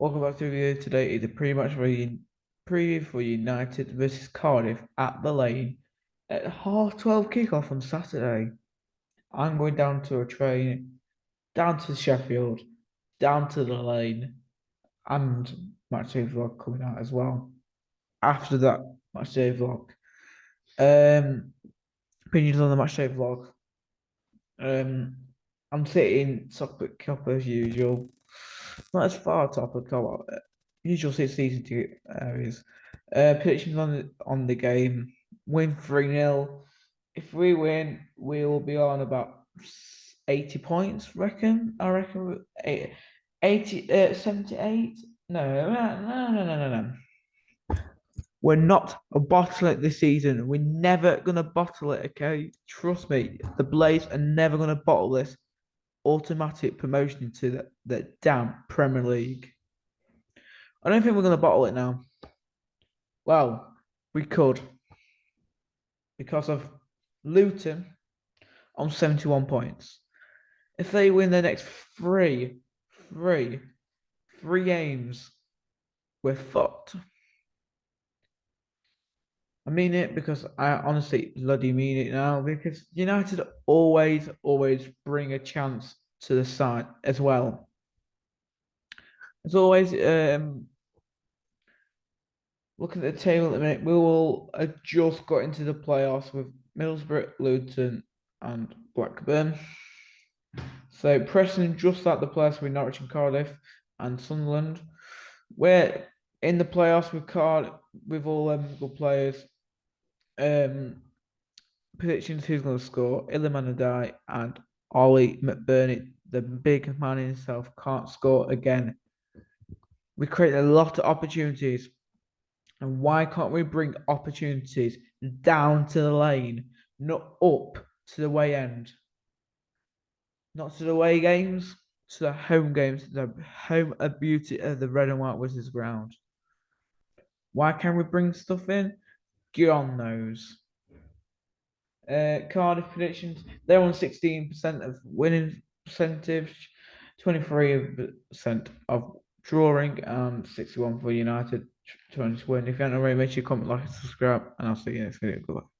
Welcome back to the video. Today is a pretty much preview for United versus Cardiff at the lane at half 12 kickoff on Saturday. I'm going down to a train, down to Sheffield, down to the lane, and matchday vlog coming out as well. After that matchday vlog. Um opinions on the match matchday vlog. Um I'm sitting top Kop as usual not as far top of co usual season ticket areas. Uh, predictions on on the game: win three 0 If we win, we will be on about eighty points. Reckon I reckon 80, uh, 78? No, no, no, no, no, no. We're not a bottle it this season. We're never gonna bottle it. Okay, trust me. The Blades are never gonna bottle this automatic promotion to the, the damn Premier League. I don't think we're going to bottle it now. Well, we could. Because of Luton on 71 points. If they win their next three, three, three games, we're fucked. I mean it because I honestly bloody mean it now because United always, always bring a chance to the side as well. As always, um, look at the table at the minute. We will have just got into the playoffs with Middlesbrough, Luton, and Blackburn. So Preston just at the playoffs with Norwich and Cardiff and Sunderland. We're in the playoffs with Card with all them good players um, predictions who's going to score. Iliman Ndiaye and Ollie McBurnie, the big man himself, can't score again. We create a lot of opportunities. And why can't we bring opportunities down to the lane, not up to the way end? Not to the away games, to the home games, the home of beauty of the red and white Wizards ground. Why can't we bring stuff in? God knows. Uh, Cardiff predictions, they're on 16% of winning percentage, 23% of drawing, and 61 for United, 20 to win. If you haven't already, make sure you comment, like, and subscribe, and I'll see you next video. Goodbye.